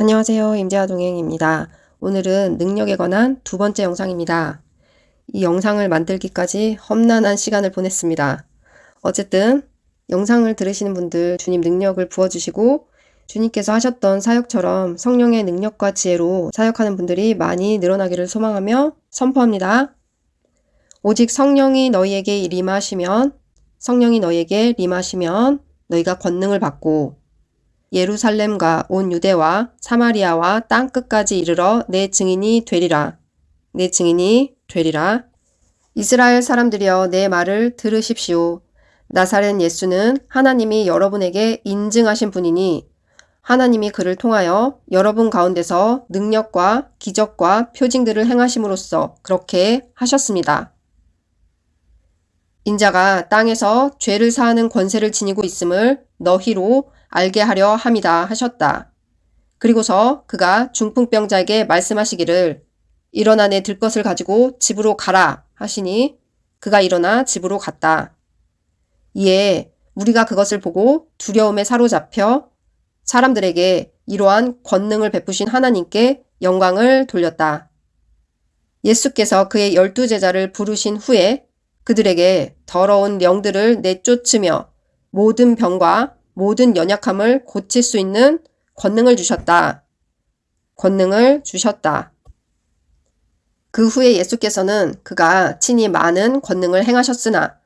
안녕하세요. 임재아 동행입니다. 오늘은 능력에 관한 두 번째 영상입니다. 이 영상을 만들기까지 험난한 시간을 보냈습니다. 어쨌든 영상을 들으시는 분들 주님 능력을 부어주시고 주님께서 하셨던 사역처럼 성령의 능력과 지혜로 사역하는 분들이 많이 늘어나기를 소망하며 선포합니다. 오직 성령이 너희에게 임하시면 성령이 너희에게 임하시면 너희가 권능을 받고 예루살렘과 온 유대와 사마리아와 땅 끝까지 이르러 내 증인이 되리라. 내 증인이 되리라. 이스라엘 사람들이여 내 말을 들으십시오. 나사렛 예수는 하나님이 여러분에게 인증하신 분이니 하나님이 그를 통하여 여러분 가운데서 능력과 기적과 표징들을 행하심으로써 그렇게 하셨습니다. 인자가 땅에서 죄를 사하는 권세를 지니고 있음을 너희로 알게 하려 함이다 하셨다. 그리고서 그가 중풍병자에게 말씀하시기를 일어나 내 들 것을 가지고 집으로 가라 하시니 그가 일어나 집으로 갔다. 이에 우리가 그것을 보고 두려움에 사로잡혀 사람들에게 이러한 권능을 베푸신 하나님께 영광을 돌렸다. 예수께서 그의 열두 제자를 부르신 후에 그들에게 더러운 영들을 내쫓으며 모든 병과 모든 연약함을 고칠 수 있는 권능을 주셨다. 권능을 주셨다. 그 후에 예수께서는 그가 친히 많은 권능을 행하셨으나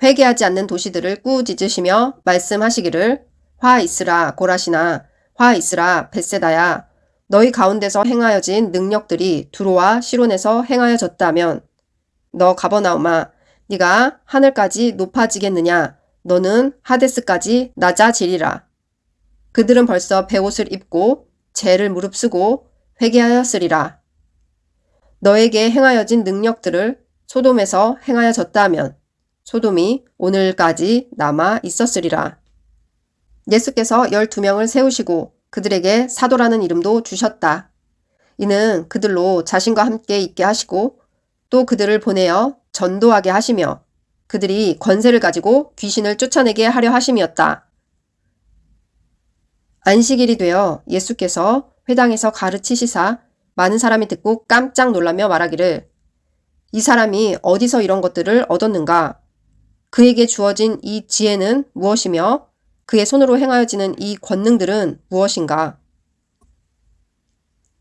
회개하지 않는 도시들을 꾸짖으시며 말씀하시기를 화 있으라 고라시나 화 있으라 벳세다야 너희 가운데서 행하여진 능력들이 두로와 시론에서 행하여졌다면 너 가버나움아 네가 하늘까지 높아지겠느냐 너는 하데스까지 낮아지리라. 그들은 벌써 배옷을 입고 죄를 무릅쓰고 회개하였으리라. 너에게 행하여진 능력들을 소돔에서 행하여졌다면 소돔이 오늘까지 남아 있었으리라. 예수께서 12명을 세우시고 그들에게 사도라는 이름도 주셨다. 이는 그들로 자신과 함께 있게 하시고 또 그들을 보내어 전도하게 하시며 그들이 권세를 가지고 귀신을 쫓아내게 하려 하심이었다. 안식일이 되어 예수께서 회당에서 가르치시사 많은 사람이 듣고 깜짝 놀라며 말하기를 이 사람이 어디서 이런 것들을 얻었는가? 그에게 주어진 이 지혜는 무엇이며 그의 손으로 행하여지는 이 권능들은 무엇인가?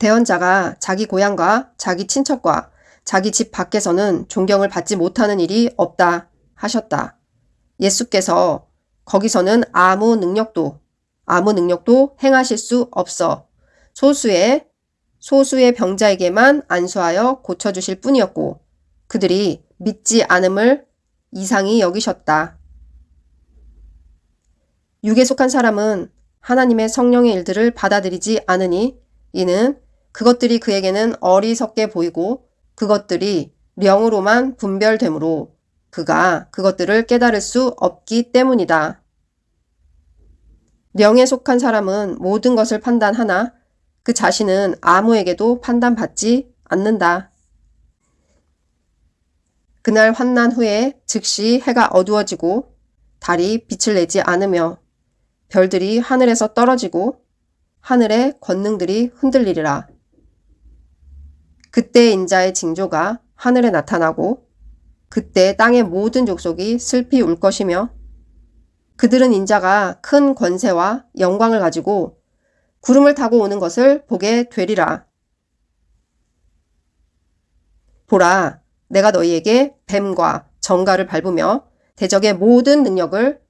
대언자가 자기 고향과 자기 친척과 자기 집 밖에서는 존경을 받지 못하는 일이 없다. 하셨다. 예수께서 거기서는 아무 능력도 아무 능력도 행하실 수 없어 소수의 소수의 병자에게만 안수하여 고쳐주실 뿐이었고 그들이 믿지 않음을 이상히 여기셨다. 육에 속한 사람은 하나님의 성령의 일들을 받아들이지 않으니 이는 그것들이 그에게는 어리석게 보이고 그것들이 령으로만 분별되므로 그가 그것들을 깨달을 수 없기 때문이다. 명에 속한 사람은 모든 것을 판단하나 그 자신은 아무에게도 판단받지 않는다. 그날 환난 후에 즉시 해가 어두워지고 달이 빛을 내지 않으며 별들이 하늘에서 떨어지고 하늘의 권능들이 흔들리리라. 그때 인자의 징조가 하늘에 나타나고 그때 땅의 모든 족속이 슬피 울 것이며 그들은 인자가 큰 권세와 영광을 가지고 구름을 타고 오는 것을 보게 되리라. 보라, 내가 너희에게 뱀과 정가를 밟으며 대적의 모든 능력을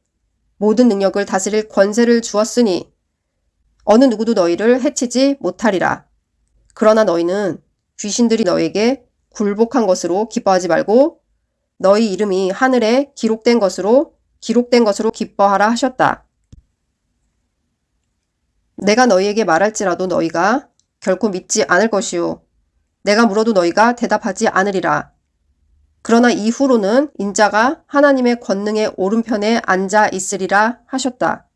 모든 능력을 다스릴 권세를 주었으니 어느 누구도 너희를 해치지 못하리라. 그러나 너희는 귀신들이 너에게 굴복한 것으로 기뻐하지 말고 너희 이름이 하늘에 기록된 것으로 기록된 것으로 기뻐하라 하셨다. 내가 너희에게 말할지라도 너희가 결코 믿지 않을 것이요. 내가 물어도 너희가 대답하지 않으리라. 그러나 이후로는 인자가 하나님의 권능의 오른편에 앉아 있으리라 하셨다.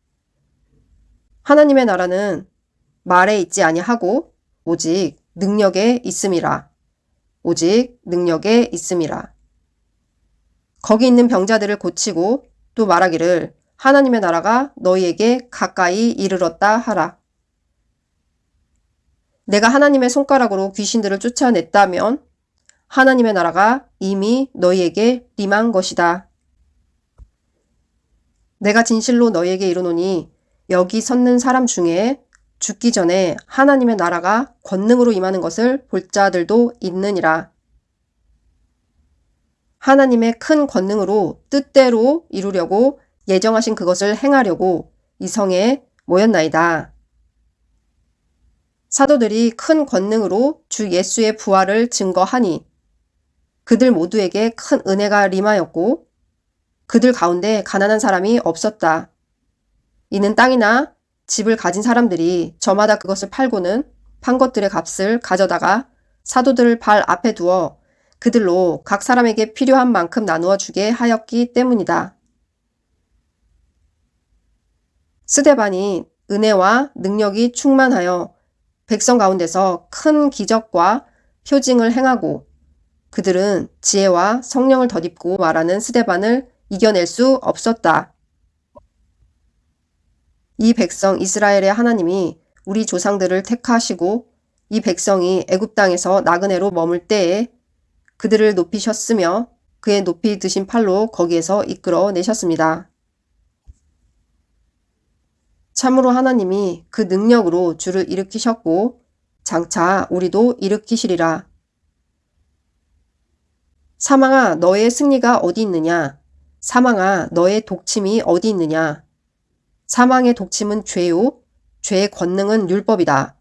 하나님의 나라는 말에 있지 아니하고 오직 능력에 있음이라. 오직 능력에 있음이라. 거기 있는 병자들을 고치고 또 말하기를 하나님의 나라가 너희에게 가까이 이르렀다 하라. 내가 하나님의 손가락으로 귀신들을 쫓아냈다면 하나님의 나라가 이미 너희에게 임한 것이다. 내가 진실로 너희에게 이르노니 여기 섰는 사람 중에 죽기 전에 하나님의 나라가 권능으로 임하는 것을 볼 자들도 있느니라. 하나님의 큰 권능으로 뜻대로 이루려고 예정하신 그것을 행하려고 이 성에 모였나이다. 사도들이 큰 권능으로 주 예수의 부활을 증거하니 그들 모두에게 큰 은혜가 림하였고 그들 가운데 가난한 사람이 없었다. 이는 땅이나 집을 가진 사람들이 저마다 그것을 팔고는 판 것들의 값을 가져다가 사도들을 발 앞에 두어 그들로 각 사람에게 필요한 만큼 나누어 주게 하였기 때문이다. 스데반이 은혜와 능력이 충만하여 백성 가운데서 큰 기적과 표징을 행하고 그들은 지혜와 성령을 덧입고 말하는 스데반을 이겨낼 수 없었다. 이 백성 이스라엘의 하나님이 우리 조상들을 택하시고 이 백성이 애굽 땅에서 나그네로 머물 때에 그들을 높이셨으며 그의 높이 드신 팔로 거기에서 이끌어 내셨습니다. 참으로 하나님이 그 능력으로 주를 일으키셨고 장차 우리도 일으키시리라. 사망아 너의 승리가 어디 있느냐? 사망아 너의 독침이 어디 있느냐? 사망의 독침은 죄요. 죄의 권능은 율법이다.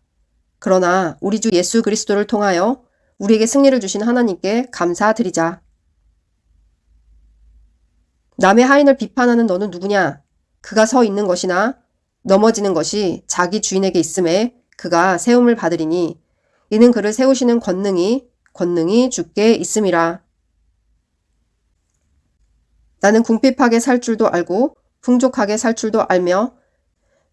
그러나 우리 주 예수 그리스도를 통하여 우리에게 승리를 주신 하나님께 감사드리자. 남의 하인을 비판하는 너는 누구냐? 그가 서 있는 것이나 넘어지는 것이 자기 주인에게 있음에 그가 세움을 받으리니 이는 그를 세우시는 권능이 권능이 주께 있음이라. 나는 궁핍하게 살 줄도 알고 풍족하게 살 줄도 알며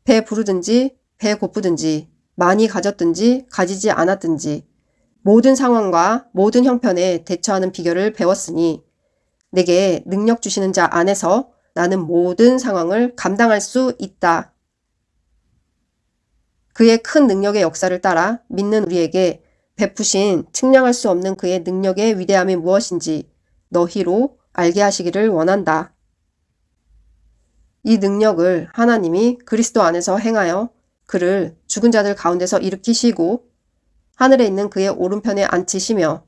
배 부르든지 배 고프든지 많이 가졌든지 가지지 않았든지 모든 상황과 모든 형편에 대처하는 비결을 배웠으니 내게 능력 주시는 자 안에서 나는 모든 상황을 감당할 수 있다. 그의 큰 능력의 역사를 따라 믿는 우리에게 베푸신 측량할 수 없는 그의 능력의 위대함이 무엇인지 너희로 알게 하시기를 원한다. 이 능력을 하나님이 그리스도 안에서 행하여 그를 죽은 자들 가운데서 일으키시고 하늘에 있는 그의 오른편에 앉히시며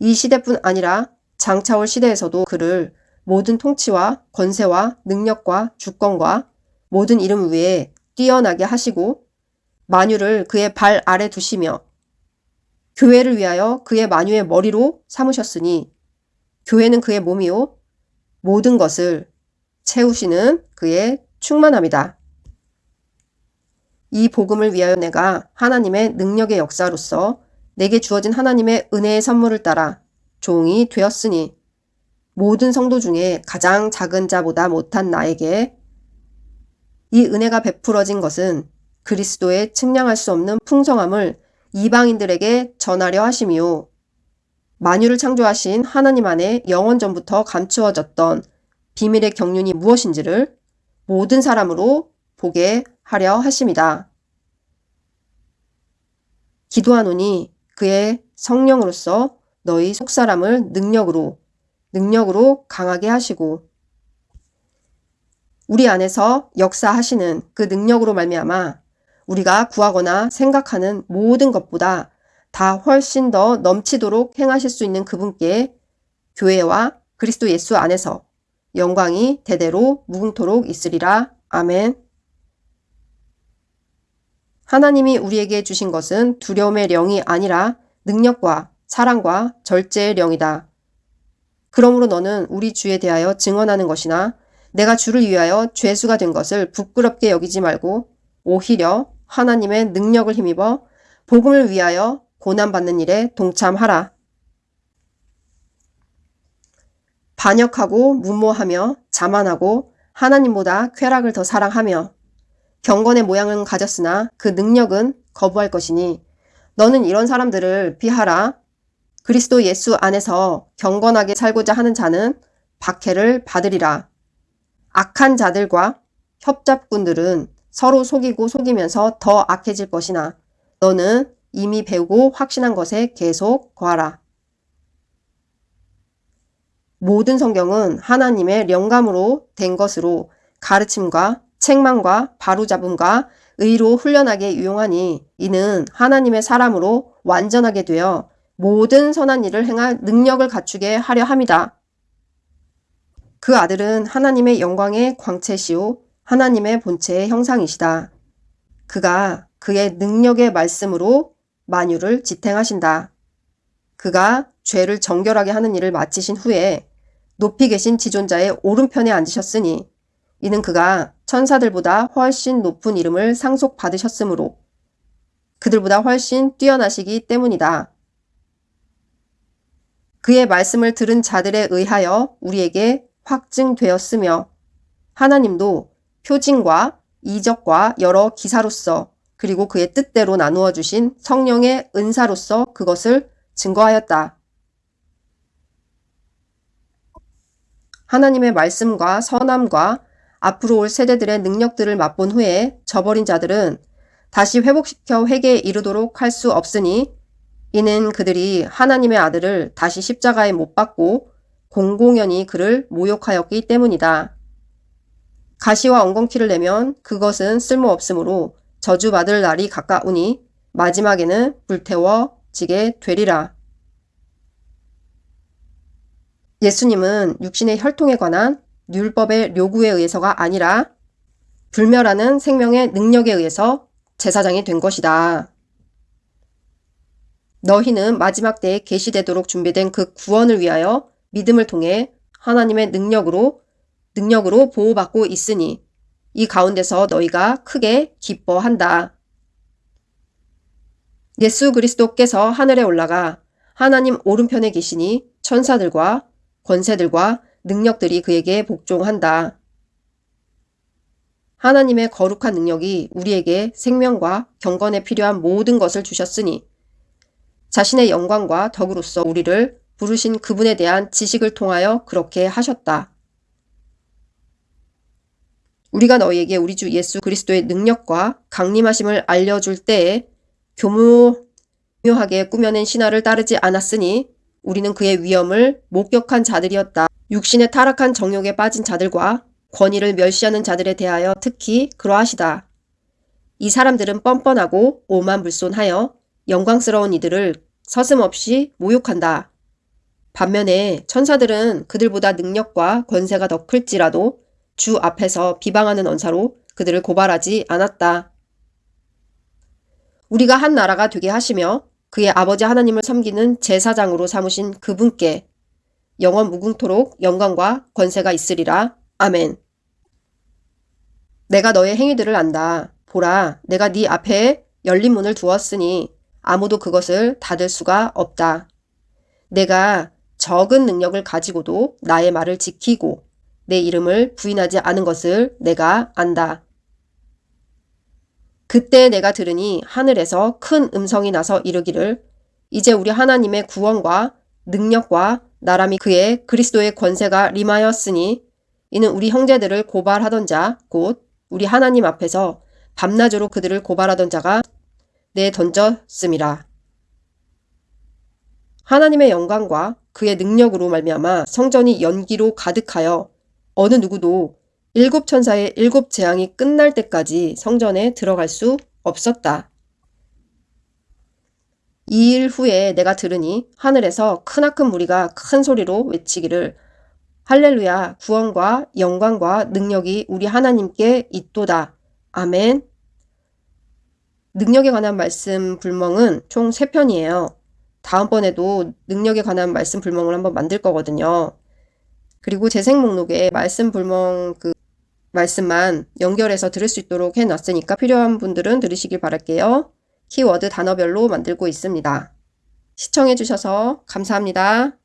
이 시대뿐 아니라 장차올 시대에서도 그를 모든 통치와 권세와 능력과 주권과 모든 이름 위에 뛰어나게 하시고 만유를 그의 발 아래 두시며 교회를 위하여 그의 만유의 머리로 삼으셨으니 교회는 그의 몸이요 모든 것을 채우시는 그의 충만함이다. 이 복음을 위하여 내가 하나님의 능력의 역사로서 내게 주어진 하나님의 은혜의 선물을 따라 종이 되었으니 모든 성도 중에 가장 작은 자보다 못한 나에게 이 은혜가 베풀어진 것은 그리스도의 측량할 수 없는 풍성함을 이방인들에게 전하려 하심이요. 만유를 창조하신 하나님 안에 영원 전부터 감추어졌던 비밀의 경륜이 무엇인지를 모든 사람으로 보게 하려 하심이다. 기도하노니 그의 성령으로서 너희 속사람을 능력으로 능력으로 강하게 하시고 우리 안에서 역사하시는 그 능력으로 말미암아 우리가 구하거나 생각하는 모든 것보다 다 훨씬 더 넘치도록 행하실 수 있는 그분께 교회와 그리스도 예수 안에서 영광이 대대로 무궁토록 있으리라. 아멘. 하나님이 우리에게 주신 것은 두려움의 영이 아니라 능력과 사랑과 절제의 영이다. 그러므로 너는 우리 주에 대하여 증언하는 것이나 내가 주를 위하여 죄수가 된 것을 부끄럽게 여기지 말고 오히려 하나님의 능력을 힘입어 복음을 위하여 고난받는 일에 동참하라. 반역하고 무모하며 자만하고 하나님보다 쾌락을 더 사랑하며 경건의 모양은 가졌으나 그 능력은 거부할 것이니 너는 이런 사람들을 피하라. 그리스도 예수 안에서 경건하게 살고자 하는 자는 박해를 받으리라. 악한 자들과 협잡꾼들은 서로 속이고 속이면서 더 악해질 것이나 너는 이미 배우고 확신한 것에 계속 거하라. 모든 성경은 하나님의 영감으로 된 것으로 가르침과 책망과 바로잡음과 의로 훈련하게 유용하니 이는 하나님의 사람으로 완전하게 되어 모든 선한 일을 행할 능력을 갖추게 하려 함이다. 그 아들은 하나님의 영광의 광채시오 하나님의 본체의 형상이시다. 그가 그의 능력의 말씀으로 만유를 지탱하신다. 그가 죄를 정결하게 하는 일을 마치신 후에 높이 계신 지존자의 오른편에 앉으셨으니 이는 그가 천사들보다 훨씬 높은 이름을 상속받으셨으므로 그들보다 훨씬 뛰어나시기 때문이다. 그의 말씀을 들은 자들에 의하여 우리에게 확증되었으며 하나님도 표징과 이적과 여러 기사로서 그리고 그의 뜻대로 나누어 주신 성령의 은사로서 그것을 증거하였다. 하나님의 말씀과 선함과 앞으로 올 세대들의 능력들을 맛본 후에 저버린 자들은 다시 회복시켜 회개에 이르도록 할 수 없으니 이는 그들이 하나님의 아들을 다시 십자가에 못 박고 공공연히 그를 모욕하였기 때문이다. 가시와 엉겅퀴를 내면 그것은 쓸모없으므로 저주받을 날이 가까우니 마지막에는 불태워지게 되리라. 예수님은 육신의 혈통에 관한 율법의 요구에 의해서가 아니라 불멸하는 생명의 능력에 의해서 제사장이 된 것이다. 너희는 마지막 때에 계시되도록 준비된 그 구원을 위하여 믿음을 통해 하나님의 능력으로 능력으로 보호받고 있으니 이 가운데서 너희가 크게 기뻐한다. 예수 그리스도께서 하늘에 올라가 하나님 오른편에 계시니 천사들과 권세들과 능력들이 그에게 복종한다. 하나님의 거룩한 능력이 우리에게 생명과 경건에 필요한 모든 것을 주셨으니 자신의 영광과 덕으로서 우리를 부르신 그분에 대한 지식을 통하여 그렇게 하셨다. 우리가 너희에게 우리 주 예수 그리스도의 능력과 강림하심을 알려줄 때에 교묘하게 꾸며낸 신화를 따르지 않았으니 우리는 그의 위엄을 목격한 자들이었다. 육신의 타락한 정욕에 빠진 자들과 권위를 멸시하는 자들에 대하여 특히 그러하시다. 이 사람들은 뻔뻔하고 오만불손하여 영광스러운 이들을 서슴없이 모욕한다. 반면에 천사들은 그들보다 능력과 권세가 더 클지라도 주 앞에서 비방하는 언사로 그들을 고발하지 않았다. 우리가 한 나라가 되게 하시며 그의 아버지 하나님을 섬기는 제사장으로 삼으신 그분께 영원 무궁토록 영광과 권세가 있으리라. 아멘. 내가 너의 행위들을 안다. 보라, 내가 네 앞에 열린 문을 두었으니 아무도 그것을 닫을 수가 없다. 내가 적은 능력을 가지고도 나의 말을 지키고 내 이름을 부인하지 않은 것을 내가 안다. 그때 내가 들으니 하늘에서 큰 음성이 나서 이르기를 이제 우리 하나님의 구원과 능력과 나라미 그의 그리스도의 권세가 림하였으니 이는 우리 형제들을 고발하던 자 곧 우리 하나님 앞에서 밤낮으로 그들을 고발하던 자가 내 던졌음이라. 하나님의 영광과 그의 능력으로 말미암아 성전이 연기로 가득하여 어느 누구도 일곱 천사의 일곱 재앙이 끝날 때까지 성전에 들어갈 수 없었다. 이 일 후에 내가 들으니 하늘에서 크나큰 무리가 큰 소리로 외치기를 할렐루야 구원과 영광과 능력이 우리 하나님께 있도다. 아멘 능력에 관한 말씀 불멍은 총 3편이에요. 다음번에도 능력에 관한 말씀 불멍을 한번 만들 거거든요. 그리고 재생 목록에 말씀 불멍 그 말씀만 연결해서 들을 수 있도록 해놨으니까 필요한 분들은 들으시길 바랄게요. 키워드 단어별로 만들고 있습니다. 시청해주셔서 감사합니다.